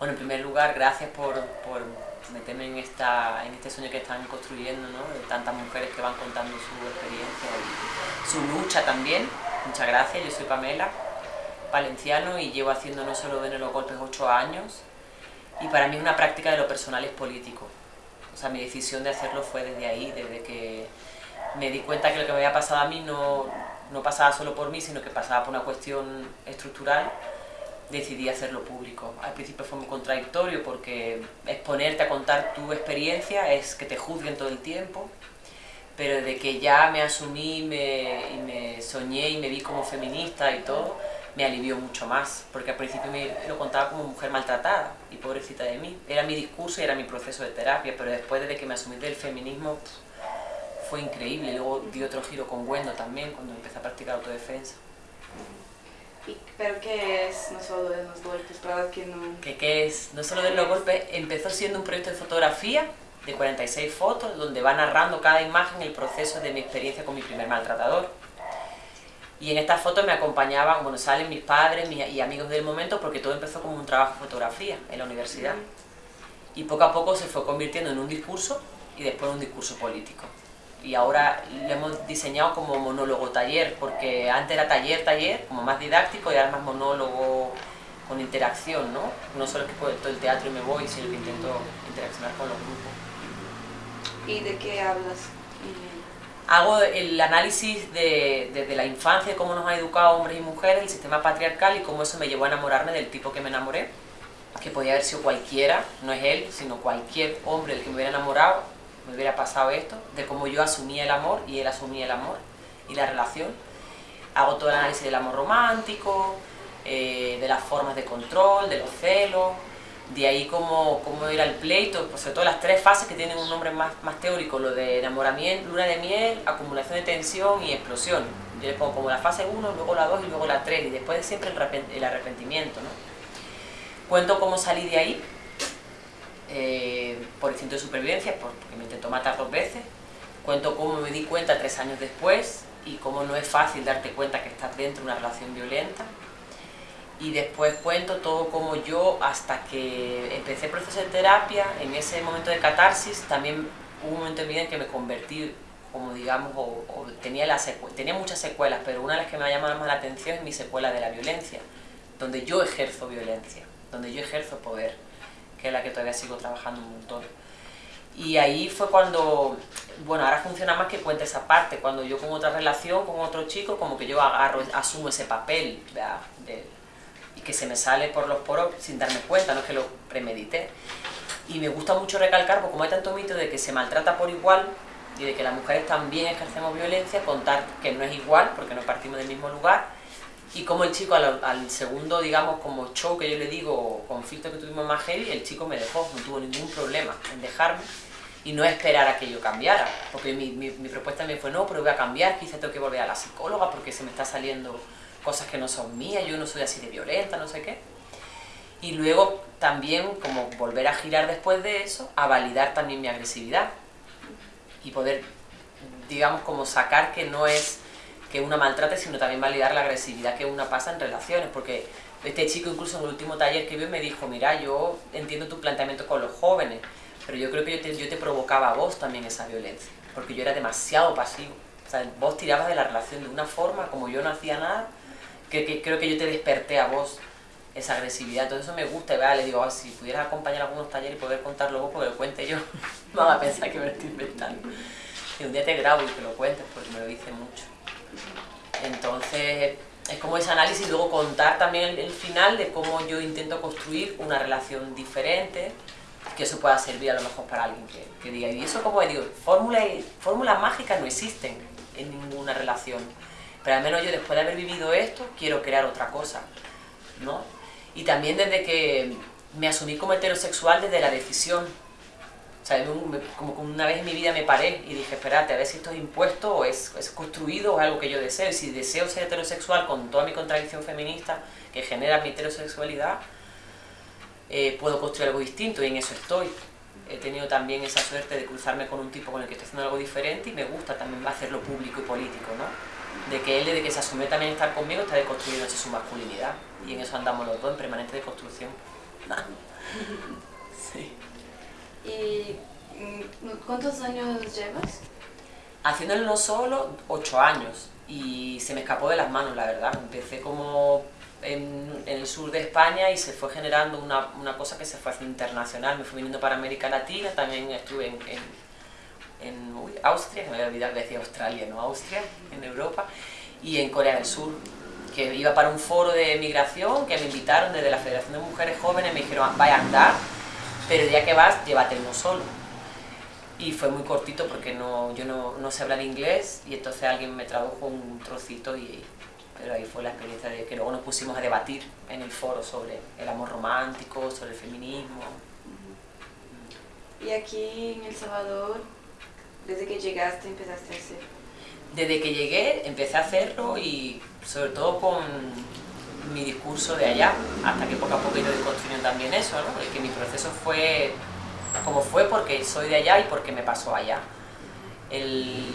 Bueno, en primer lugar, gracias por, por meterme en, esta, en este sueño que están construyendo, ¿no? de tantas mujeres que van contando su experiencia y su lucha también. Muchas gracias, yo soy Pamela, valenciano y llevo haciendo no solo de los golpes ocho años y para mí una práctica de lo personal es político. O sea, mi decisión de hacerlo fue desde ahí, desde que me di cuenta que lo que me había pasado a mí no, no pasaba solo por mí, sino que pasaba por una cuestión estructural decidí hacerlo público. Al principio fue muy contradictorio porque exponerte a contar tu experiencia es que te juzguen todo el tiempo, pero desde que ya me asumí me, y me soñé y me vi como feminista y todo, me alivió mucho más, porque al principio me lo contaba como mujer maltratada y pobrecita de mí. Era mi discurso y era mi proceso de terapia, pero después de que me asumí del feminismo fue increíble. Luego di otro giro con Wendo también, cuando empecé a practicar autodefensa. ¿Pero qué es No solo de los golpes? Para que no... ¿Qué, ¿Qué es No solo de los golpes? Empezó siendo un proyecto de fotografía de 46 fotos, donde va narrando cada imagen el proceso de mi experiencia con mi primer maltratador. Y en estas fotos me acompañaban, bueno, salen mis padres y amigos del momento, porque todo empezó como un trabajo de fotografía en la universidad. Y poco a poco se fue convirtiendo en un discurso y después en un discurso político y ahora lo hemos diseñado como monólogo taller, porque antes era taller, taller, como más didáctico y ahora más monólogo con interacción, ¿no? No solo que puedo todo el teatro y me voy, sino que intento interaccionar con los grupos. ¿Y de qué hablas? Hago el análisis de, desde la infancia, cómo nos ha educado hombres y mujeres, el sistema patriarcal y cómo eso me llevó a enamorarme del tipo que me enamoré, que podía haber sido cualquiera, no es él, sino cualquier hombre del que me hubiera enamorado, me hubiera pasado esto, de cómo yo asumía el amor y él asumía el amor y la relación. Hago todo el análisis del amor romántico, eh, de las formas de control, de los celos, de ahí cómo, cómo era el pleito, pues sobre todo las tres fases que tienen un nombre más, más teórico, lo de enamoramiento, luna de miel, acumulación de tensión y explosión. Yo le pongo como la fase 1, luego la 2 y luego la 3, y después siempre el arrepentimiento. ¿no? Cuento cómo salí de ahí, eh, por instinto de supervivencia, porque me intentó matar dos veces. Cuento cómo me di cuenta tres años después y cómo no es fácil darte cuenta que estás dentro de una relación violenta. Y después cuento todo como yo, hasta que empecé el proceso de terapia, en ese momento de catarsis, también hubo un momento en mi vida en que me convertí, como digamos, o, tenía, la tenía muchas secuelas, pero una de las que me ha llamado más la atención es mi secuela de la violencia, donde yo ejerzo violencia, donde yo ejerzo poder que es la que todavía sigo trabajando un montón. Y ahí fue cuando, bueno, ahora funciona más que cuente esa parte, cuando yo con otra relación, con otro chico, como que yo agarro, asumo ese papel, y que se me sale por los poros sin darme cuenta, no es que lo premedité. Y me gusta mucho recalcar, porque como hay tanto mito de que se maltrata por igual, y de que las mujeres también ejercemos violencia, contar que no es igual, porque no partimos del mismo lugar, y como el chico al, segundo, digamos, como show que yo le digo, conflicto que tuvimos más heavy, el chico me dejó, no tuvo ningún problema en dejarme y no esperar a que yo cambiara, porque mi, mi, propuesta también fue, no, pero voy a cambiar, quizá tengo que volver a la psicóloga porque se me está saliendo cosas que no son mías, yo no soy así de violenta, no sé qué. Y luego también como volver a girar después de eso, a validar también mi agresividad y poder, digamos, como sacar que no es que una maltrate, sino también validar la agresividad que una pasa en relaciones, porque este chico incluso en el último taller que vio me dijo, mira, yo entiendo tu planteamiento con los jóvenes, pero yo creo que yo te, yo te provocaba a vos también esa violencia, porque yo era demasiado pasivo. O sea, vos tirabas de la relación de una forma, como yo no hacía nada, que, creo que yo te desperté a vos esa agresividad, todo eso me gusta, y le digo, ah, si pudieras acompañar a algunos talleres y poder contarlo vos, porque lo cuente yo, van a pensar que me estoy inventando. Y un día te grabo y que lo cuentes, porque me lo dice mucho. Entonces, es como ese análisis y luego contar también el, final de cómo yo intento construir una relación diferente, que eso pueda servir a lo mejor para alguien que, diga, y eso como digo, fórmulas, fórmulas mágicas no existen en ninguna relación, pero al menos yo después de haber vivido esto, quiero crear otra cosa, ¿no? Y también desde que me asumí como heterosexual desde la decisión, sea, como que una vez en mi vida me paré y dije, espérate, a ver si esto es impuesto o es, es construido o es algo que yo deseo. Y si deseo ser heterosexual con toda mi contradicción feminista que genera mi heterosexualidad, eh, puedo construir algo distinto y en eso estoy. He tenido también esa suerte de cruzarme con un tipo con el que estoy haciendo algo diferente y me gusta también hacerlo público y político, ¿no? De que él, desde que se asume también estar conmigo, está deconstruyendo su masculinidad. Y en eso andamos los dos, en permanente deconstrucción. ¿Cuántos años llevas? Haciéndolo no solo, ocho años. Y se me escapó de las manos, la verdad. Empecé como en, el sur de España y se fue generando una, una, cosa que se fue haciendo internacional. Me fui viniendo para América Latina, también estuve en, en, Austria, que me había olvidado que decía Australia, no Austria, en Europa, y en Corea del Sur, que iba para un foro de migración que me invitaron desde la Federación de Mujeres Jóvenes, me dijeron, vaya a andar, pero el día que vas, llévate uno solo. Y fue muy cortito porque no, yo no, no sé hablar inglés y entonces alguien me tradujo un trocito y, pero ahí fue la experiencia de que luego nos pusimos a debatir en el foro sobre el amor romántico, sobre el feminismo. ¿Y aquí en El Salvador, desde que llegaste, empezaste a hacer? Desde que llegué, empecé a hacerlo y sobre todo con discurso de allá, hasta que poco a poco he ido construyendo también eso, ¿no? que mi proceso fue como fue porque soy de allá y porque me pasó allá. El,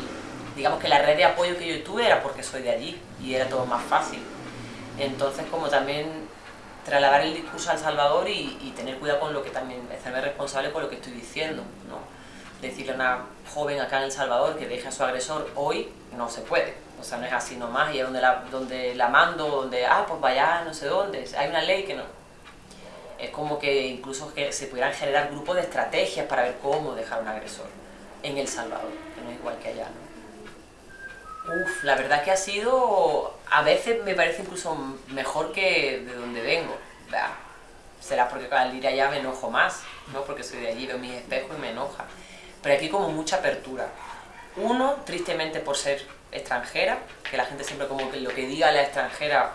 digamos que la red de apoyo que yo tuve era porque soy de allí y era todo más fácil. Entonces, como también trasladar el discurso al Salvador y, tener cuidado con lo que también, hacerme responsable por lo que estoy diciendo, ¿no? Decirle a una joven acá en El Salvador que deje a su agresor hoy, no se puede. O sea, no es así nomás, y es donde la, donde la mando, donde, ah, pues vaya, no sé dónde, hay una ley que no. Es como que incluso que se pudieran generar grupos de estrategias para ver cómo dejar a un agresor en El Salvador, que no es igual que allá, ¿no? Uf, la verdad que ha sido, a veces me parece incluso mejor que de donde vengo. será porque al ir allá me enojo más, ¿no? Porque soy de allí, veo mis espejos y me enoja. Pero aquí como mucha apertura. Uno, tristemente por ser extranjera, que la gente siempre como que lo que diga la extranjera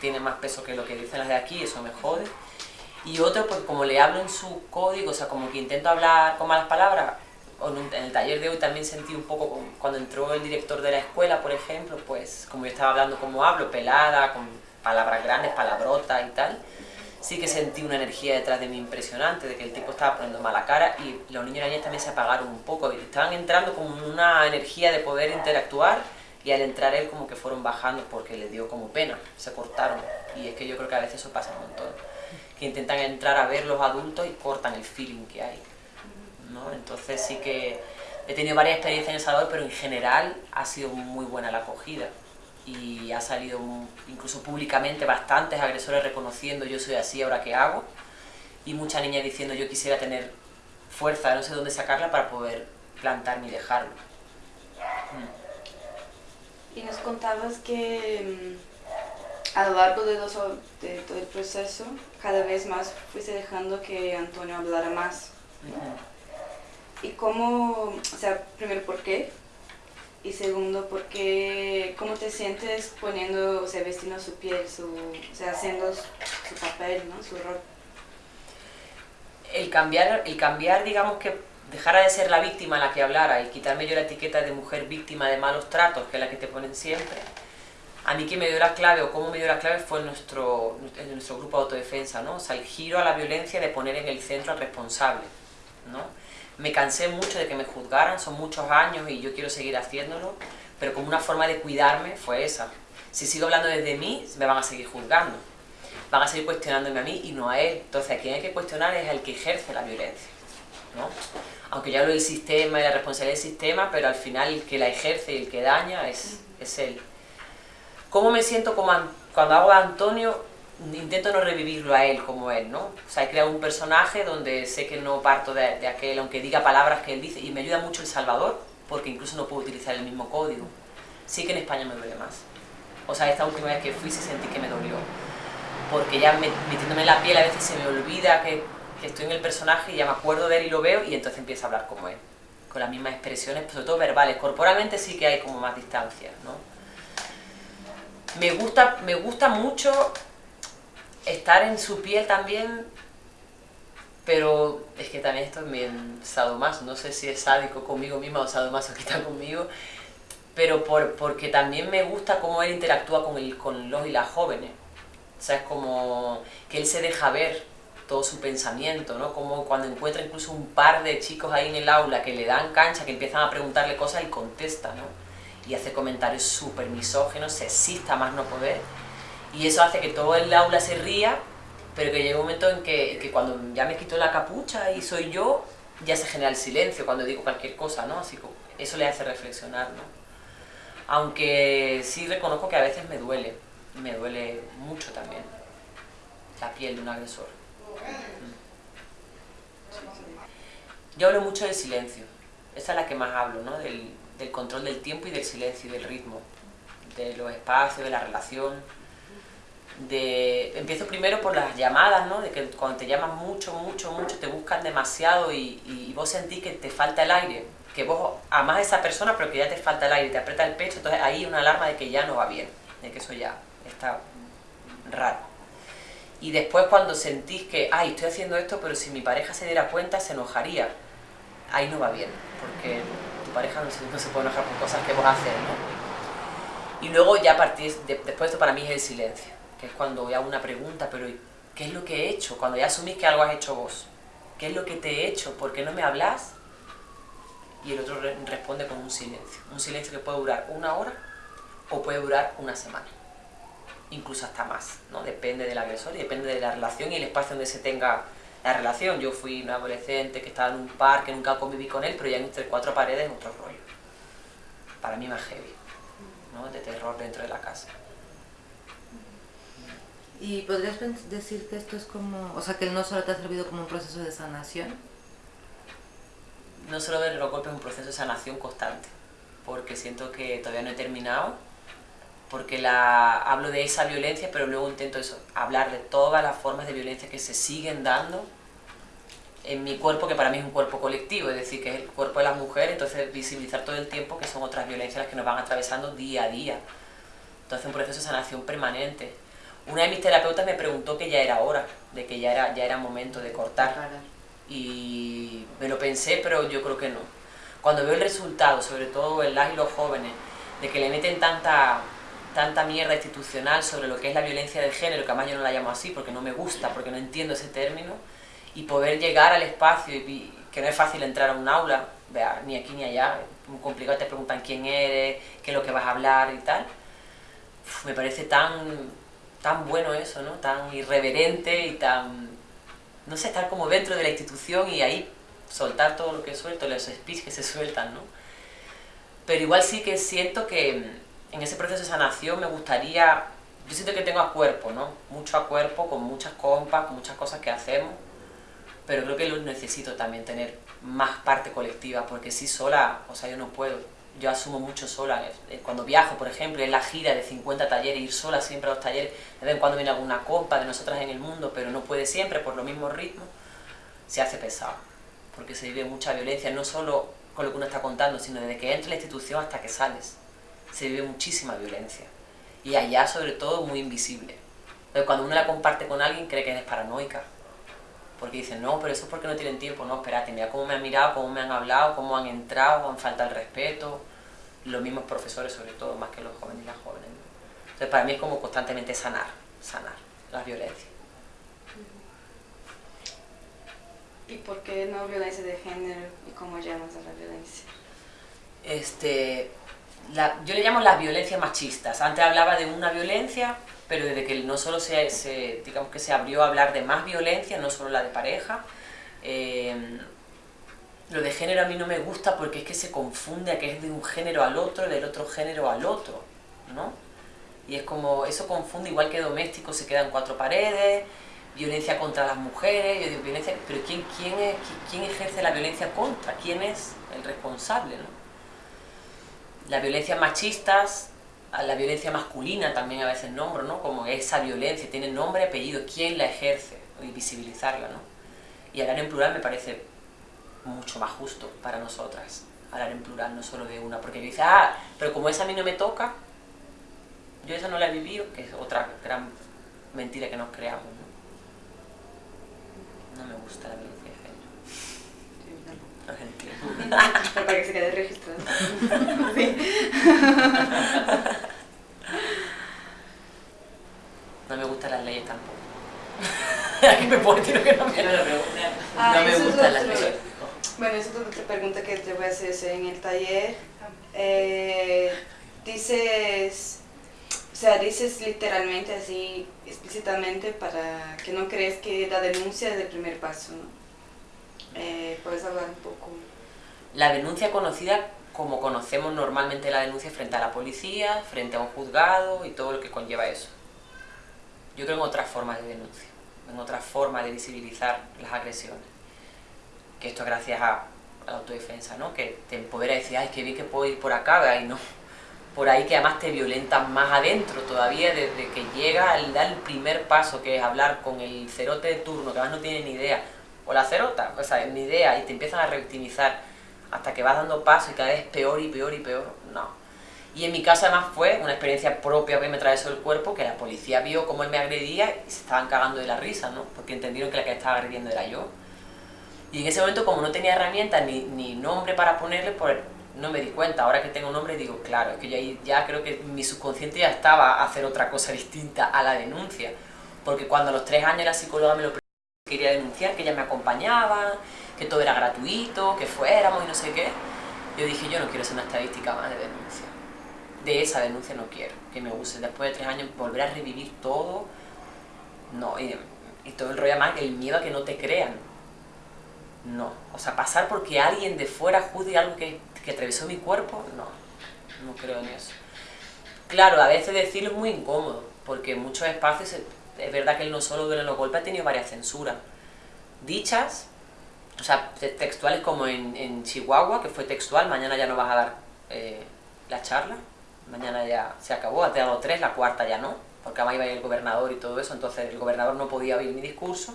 tiene más peso que lo que dicen las de aquí, eso me jode. Y otro, porque como le hablo en su código, o sea, como que intento hablar con malas palabras, en el taller de hoy también sentí un poco, cuando entró el director de la escuela, por ejemplo, pues como yo estaba hablando como hablo, pelada, con palabras grandes, palabrotas y tal, sí que sentí una energía detrás de mí impresionante, de que el tipo estaba poniendo mala cara y los niños y niñas también se apagaron un poco, estaban entrando con una energía de poder interactuar y al entrar él como que fueron bajando porque les dio como pena, se cortaron y es que yo creo que a veces eso pasa un montón, que intentan entrar a ver los adultos y cortan el feeling que hay. Entonces sí que he tenido varias experiencias en El Salvador, pero en general ha sido muy buena la acogida y ha salido incluso públicamente bastantes agresores reconociendo yo soy así, ahora qué hago y muchas niñas diciendo yo quisiera tener fuerza, no sé dónde sacarla para poder plantarme y dejarlo. Y nos contabas que mm, a lo largo de, de, todo el proceso cada vez más fuiste dejando que Antonio hablara más. ¿Y cómo, o sea, primero, por qué? Y segundo, ¿por qué, cómo te sientes poniendo, o sea, vestiendo su piel, su, o sea, haciendo su, papel, ¿no? Su rol. El cambiar, el cambiar, digamos que dejara de ser la víctima la que hablara y quitarme yo la etiqueta de mujer víctima de malos tratos, que es la que te ponen siempre, a mí que me dio la clave o cómo me dio la clave fue nuestro, en nuestro grupo de autodefensa, ¿no? O sea, el giro a la violencia de poner en el centro al responsable, ¿no? Me cansé mucho de que me juzgaran, son muchos años y yo quiero seguir haciéndolo, pero como una forma de cuidarme fue esa. Si sigo hablando desde mí, me van a seguir juzgando, van a seguir cuestionándome a mí y no a él. Entonces a quien hay que cuestionar es el que ejerce la violencia. ¿no? Aunque ya hablo del sistema y la responsabilidad del sistema, pero al final el que la ejerce y el que daña es, es él. ¿Cómo me siento como cuando hago a Antonio? Intento no revivirlo a él como él, ¿no? O sea, he creado un personaje donde sé que no parto de, aquel, aunque diga palabras que él dice, y me ayuda mucho El Salvador, porque incluso no puedo utilizar el mismo código. Sí que en España me duele más. O sea, esta última vez que fui sí sentí que me dolió. Porque ya metiéndome en la piel a veces se me olvida que, que, estoy en el personaje y ya me acuerdo de él y lo veo y entonces empiezo a hablar como él. Con las mismas expresiones, sobre todo verbales. Corporalmente sí que hay como más distancia, ¿no? Me gusta, me gusta mucho estar en su piel también, pero es que también estoy bien sadomaso, no sé si es sádico conmigo misma o sadomasoquista conmigo, pero por, porque también me gusta cómo él interactúa con, los y las jóvenes. O sea, es como que él se deja ver todo su pensamiento, ¿no? Como cuando encuentra incluso un par de chicos ahí en el aula que le dan cancha, que empiezan a preguntarle cosas, él contesta, ¿no? Y hace comentarios súper misógenos, sexista más no poder y eso hace que todo el aula se ría, pero que llega un momento en que, que, cuando ya me quito la capucha y soy yo, ya se genera el silencio cuando digo cualquier cosa, ¿no? Así que eso le hace reflexionar, ¿no? Aunque sí reconozco que a veces me duele, me duele mucho también la piel de un agresor. Yo hablo mucho del silencio, esa es la que más hablo, ¿no? Del, del control del tiempo y del silencio y del ritmo, de los espacios, de la relación. De, empiezo primero por las llamadas, ¿no? de que cuando te llaman mucho, mucho, mucho, te buscan demasiado y, y vos sentís que te falta el aire, que vos amás a esa persona pero que ya te falta el aire, te aprieta el pecho, entonces ahí una alarma de que ya no va bien, de que eso ya está raro. Y después cuando sentís que, ay, estoy haciendo esto, pero si mi pareja se diera cuenta se enojaría, ahí no va bien, porque tu pareja no se, no se puede enojar por cosas que vos haces, ¿no? Y luego ya partís, de, después esto para mí es el silencio, que es cuando hago una pregunta, pero ¿qué es lo que he hecho? Cuando ya asumís que algo has hecho vos, ¿qué es lo que te he hecho? ¿Por qué no me hablas? Y el otro re responde con un silencio, un silencio que puede durar una hora o puede durar una semana, incluso hasta más, ¿no? Depende del agresor y depende de la relación y el espacio donde se tenga la relación. Yo fui una adolescente que estaba en un parque, nunca conviví con él, pero ya entre cuatro paredes otro rollo. Para mí más heavy, ¿no? De terror dentro de la casa. ¿Y podrías decir que esto es como, o sea, que el no solo te ha servido como un proceso de sanación? No solo ver los golpes es un proceso de sanación constante, porque siento que todavía no he terminado, porque la, hablo de esa violencia, pero luego intento eso, hablar de todas las formas de violencia que se siguen dando en mi cuerpo, que para mí es un cuerpo colectivo, es decir, que es el cuerpo de las mujeres, entonces visibilizar todo el tiempo que son otras violencias las que nos van atravesando día a día. Entonces un proceso de sanación permanente. Una de mis terapeutas me preguntó que ya era hora, de que ya era, ya era momento de cortar. Y me lo pensé, pero yo creo que no. Cuando veo el resultado, sobre todo en las y los jóvenes, de que le meten tanta, tanta mierda institucional sobre lo que es la violencia de género, que además yo no la llamo así porque no me gusta, porque no entiendo ese término, y poder llegar al espacio, y, que no es fácil entrar a un aula, vea, ni aquí ni allá, es muy complicado, te preguntan quién eres, qué es lo que vas a hablar y tal, Uf, me parece tan, tan bueno eso, ¿no? tan irreverente y tan, no sé, estar como dentro de la institución y ahí soltar todo lo que suelto, los speech que se sueltan, ¿no? Pero igual sí que siento que en ese proceso de sanación me gustaría, yo siento que tengo a cuerpo, ¿no? Mucho a cuerpo, con muchas compas, con muchas cosas que hacemos, pero creo que lo necesito también tener más parte colectiva, porque si sola, o sea, yo no puedo, yo asumo mucho sola, cuando viajo, por ejemplo, en la gira de 50 talleres, ir sola siempre a los talleres, de vez en cuando viene alguna compa de nosotras en el mundo, pero no puede siempre por los mismos ritmos, se hace pesado, porque se vive mucha violencia, no solo con lo que uno está contando, sino desde que entra en la institución hasta que sales se vive muchísima violencia. Y allá, sobre todo, muy invisible. Entonces, cuando uno la comparte con alguien, cree que eres paranoica. Porque dicen, no, pero eso es porque no tienen tiempo. No, espérate, mira cómo me han mirado, cómo me han hablado, cómo han entrado, han falta el respeto. Los mismos profesores, sobre todo, más que los jóvenes y las jóvenes. Entonces, para mí es como constantemente sanar, sanar la violencia. ¿Y por qué no violencia de género y cómo llamas a la violencia? Este, la, yo le llamo las violencias machistas. Antes hablaba de una violencia, pero desde que no solo se, digamos que se abrió a hablar de más violencia, no solo la de pareja, eh, lo de género a mí no me gusta porque es que se confunde a que es de un género al otro, del otro género al otro, ¿no? Y es como, eso confunde, igual que doméstico se quedan cuatro paredes, violencia contra las mujeres, violencia, pero ¿quién, quién, es, ¿quién ejerce la violencia contra? ¿Quién es el responsable, no? las violencias machistas, a la violencia masculina también a veces nombro, ¿no? Como esa violencia, tiene nombre, apellido, quién la ejerce y visibilizarla, ¿no? Y hablar en plural me parece mucho más justo para nosotras, hablar en plural, no solo de una, porque dice, ah, pero como esa a mí no me toca, yo esa no la he vivido, que es otra gran mentira que nos creamos, ¿no? No me gusta la violencia de género. Entiendo. Para que se quede registrado. Sí. No me gustan las leyes tampoco. Decir que no me, Ah, no me otro. leyes. Bueno, esa es otra pregunta que te voy a hacer en el taller. Eh, dices, o sea, dices literalmente así, explícitamente, para que no crees que la denuncia es el primer paso, ¿no? Eh, ¿Puedes hablar un poco? La denuncia conocida como conocemos normalmente la denuncia frente a la policía, frente a un juzgado y todo lo que conlleva eso. Yo creo en otras formas de denuncia, en otras formas de visibilizar las agresiones. Que esto es gracias a, la autodefensa, ¿no? Que te empodera y decir, ay, qué bien que puedo ir por acá, y no. Por ahí que además te violentan más adentro todavía desde que llega al dar el primer paso, que es hablar con el cerote de turno, que además no tiene ni idea, o la cerota, o sea, ni idea, y te empiezan a revictimizar hasta que vas dando paso y cada vez peor y peor y peor. Y en mi caso además fue una experiencia propia que me atravesó el cuerpo, que la policía vio cómo él me agredía y se estaban cagando de la risa, ¿no? Porque entendieron que la que estaba agrediendo era yo. Y en ese momento como no tenía herramientas ni, ni nombre para ponerle, pues no me di cuenta. Ahora que tengo nombre digo, claro, es que ya, ya creo que mi subconsciente ya estaba a hacer otra cosa distinta a la denuncia. Porque cuando a los tres años la psicóloga me lo quería denunciar, que ella me acompañaba, que todo era gratuito, que fuéramos y no sé qué, yo dije, yo no quiero ser una estadística más de denuncia de esa denuncia no quiero que me use. Después de tres años volver a revivir todo, no, y, todo el rollo más, el miedo a que no te crean. No, o sea, pasar porque alguien de fuera juzgue algo que, atravesó mi cuerpo, no, no creo en eso. Claro, a veces decirlo es muy incómodo, porque en muchos espacios es verdad que él no solo duele los golpes, ha tenido varias censuras. Dichas, o sea, textuales como en, en Chihuahua, que fue textual, mañana ya no vas a dar eh, la charla, mañana ya se acabó, ha dado tres, la cuarta ya no, porque además iba a ir el gobernador y todo eso, entonces el gobernador no podía oír mi discurso.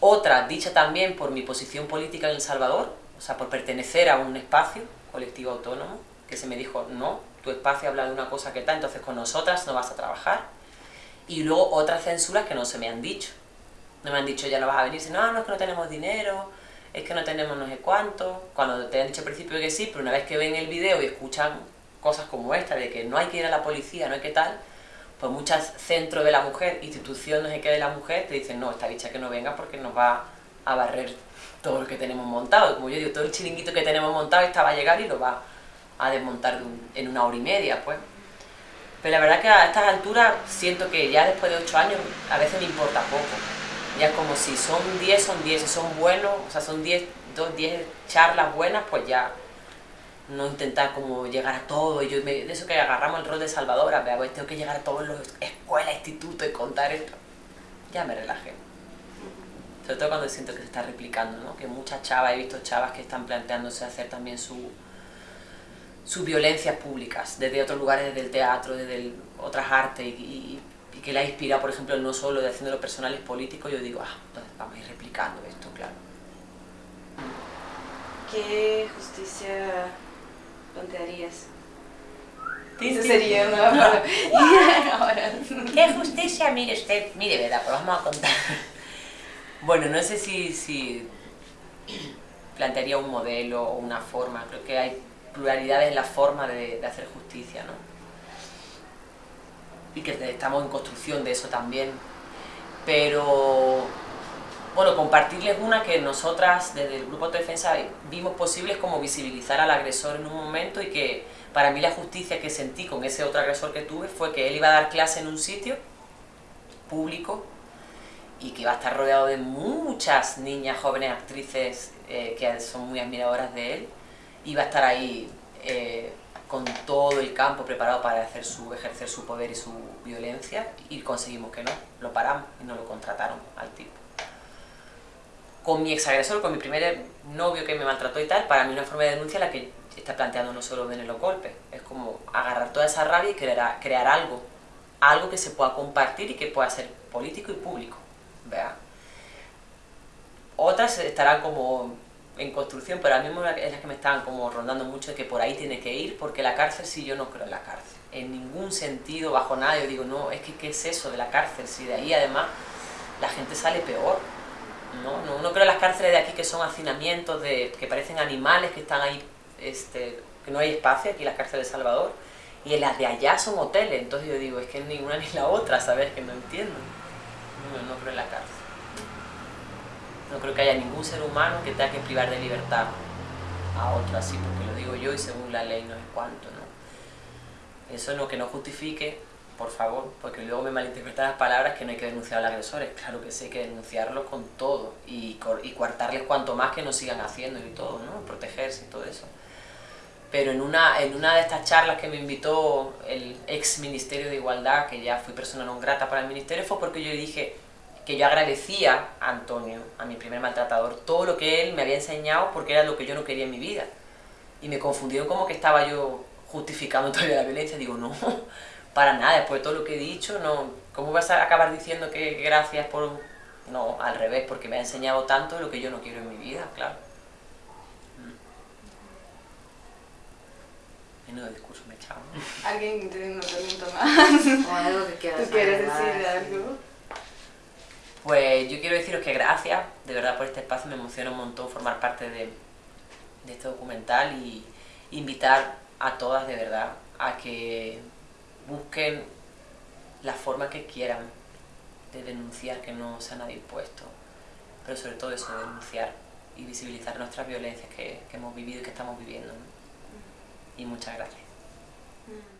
Otra, dicha también por mi posición política en El Salvador, o sea, por pertenecer a un espacio colectivo autónomo, que se me dijo, no, tu espacio habla de una cosa que tal, entonces con nosotras no vas a trabajar. Y luego otras censuras que no se me han dicho. No me han dicho, ya no vas a venir, no, no, es que no tenemos dinero, es que no tenemos no sé cuánto. Cuando te han dicho al principio que sí, pero una vez que ven el video y escuchan cosas como esta, de que no hay que ir a la policía, no hay que tal, pues muchas centros de la mujer, instituciones que de la mujer, te dicen, no, esta bicha que no venga porque nos va a barrer todo lo que tenemos montado. Como yo digo, todo el chiringuito que tenemos montado, esta va a llegar y lo va a desmontar en una hora y media, pues. Pero la verdad que a estas alturas siento que ya después de ocho años a veces me importa poco. Ya es como si son 10, son 10, si son buenos, o sea, son 10, dos, 10 charlas buenas, pues ya no intentar como llegar a todo, y yo de eso que agarramos el rol de salvadora, vea, pues tengo que llegar a todos los escuelas, institutos y contar esto, ya me relajé. Sobre todo cuando siento que se está replicando, ¿no? que muchas chavas, he visto chavas que están planteándose hacer también su, sus violencias públicas, desde otros lugares, desde el teatro, desde otras artes, y, que la inspira, por ejemplo, no solo de haciéndolo personal y político, yo digo, ah, entonces vamos a ir replicando esto, claro. ¿Qué justicia plantearías? Eso sería una ¿Qué justicia? Mire usted, mire, verdad, pues vamos a contar. Bueno, no sé si, si plantearía un modelo o una forma, creo que hay pluralidades en la forma de, de hacer justicia, ¿no? Y que estamos en construcción de eso también. Pero bueno, compartirles una que nosotras desde el Grupo de Defensa vimos posibles como visibilizar al agresor en un momento y que para mí la justicia que sentí con ese otro agresor que tuve fue que él iba a dar clase en un sitio público y que iba a estar rodeado de muchas niñas, jóvenes actrices eh, que son muy admiradoras de él, iba a estar ahí eh, con todo el campo preparado para hacer su, ejercer su poder y su violencia y conseguimos que no, lo paramos y no lo contrataron al tipo con mi exagresor, con mi primer novio que me maltrató y tal, para mí una forma de denuncia la que está planteando no solo ven los golpes, es como agarrar toda esa rabia y crear, crear algo, algo que se pueda compartir y que pueda ser político y público, ¿vea? Otras estarán como en construcción, pero a mí es las que me estaban como rondando mucho de que por ahí tiene que ir, porque la cárcel sí yo no creo en la cárcel, en ningún sentido, bajo nada, yo digo, no, es que ¿qué es eso de la cárcel? Si de ahí además la gente sale peor, ¿no? No, no creo las cárceles de aquí que son hacinamientos, de, que parecen animales que están ahí, este, que no hay espacio, aquí las cárceles de Salvador, y en las de allá son hoteles, entonces yo digo, es que ni una ni la otra, ¿sabes? Que no entiendo. No, no creo en la cárcel. No creo que haya ningún ser humano que tenga que privar de libertad a otro así, porque lo digo yo y según la ley no es cuánto, ¿no? Eso no que no justifique por favor, porque luego me malinterpretan las palabras que no hay que denunciar a los agresores. Claro que sí, hay que denunciarlos con todo y, y coartarles cuanto más que no sigan haciendo y todo, ¿no? Protegerse y todo eso. Pero en una, en una de estas charlas que me invitó el ex Ministerio de Igualdad, que ya fui persona no grata para el Ministerio, fue porque yo le dije que yo agradecía a Antonio, a mi primer maltratador, todo lo que él me había enseñado porque era lo que yo no quería en mi vida. Y me confundió como que estaba yo justificando todavía la violencia. Digo, no, para nada, después de todo lo que he dicho, no, ¿cómo vas a acabar diciendo que gracias por...? No, al revés, porque me ha enseñado tanto lo que yo no quiero en mi vida, claro. Mm. Menudo discurso me he echado. ¿Alguien tiene una pregunta más? O algo que quieras ¿Tú quieres decir sí. algo? Pues yo quiero deciros que gracias, de verdad, por este espacio, me emociona un montón formar parte de, de este documental y invitar a todas, de verdad, a que busquen la forma que quieran de denunciar que no se nadie impuesto, pero sobre todo eso, de denunciar y visibilizar nuestras violencias que, que hemos vivido y que estamos viviendo. Y muchas gracias. Mm.